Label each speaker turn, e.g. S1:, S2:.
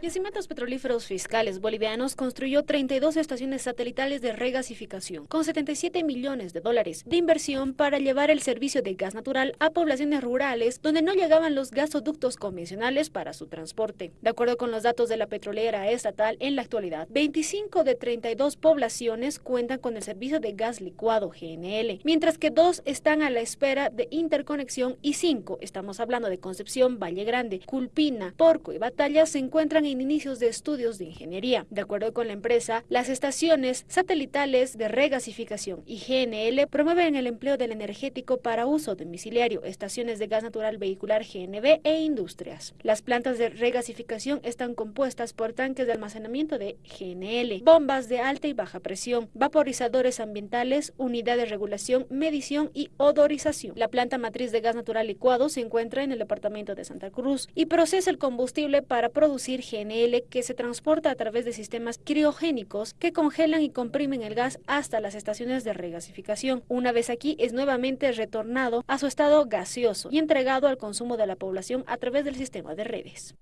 S1: Yacimientos Petrolíferos Fiscales Bolivianos construyó 32 estaciones satelitales de regasificación con 77 millones de dólares de inversión para llevar el servicio de gas natural a poblaciones rurales donde no llegaban los gasoductos convencionales para su transporte. De acuerdo con los datos de la petrolera estatal, en la actualidad, 25 de 32 poblaciones cuentan con el servicio de gas licuado GNL, mientras que dos están a la espera de interconexión y cinco, estamos hablando de Concepción, Valle Grande, Culpina, Porco y Batalla, se encuentran en inicios de estudios de ingeniería. De acuerdo con la empresa, las estaciones satelitales de regasificación y GNL promueven el empleo del energético para uso domiciliario, estaciones de gas natural vehicular GNB e industrias. Las plantas de regasificación están compuestas por tanques de almacenamiento de GNL, bombas de alta y baja presión, vaporizadores ambientales, unidades de regulación, medición y odorización. La planta matriz de gas natural licuado se encuentra en el departamento de Santa Cruz y procesa el combustible para producir GNL Que se transporta a través de sistemas criogénicos que congelan y comprimen el gas hasta las estaciones de regasificación. Una vez aquí es nuevamente retornado a su estado gaseoso y entregado al consumo de la población a través del sistema de redes.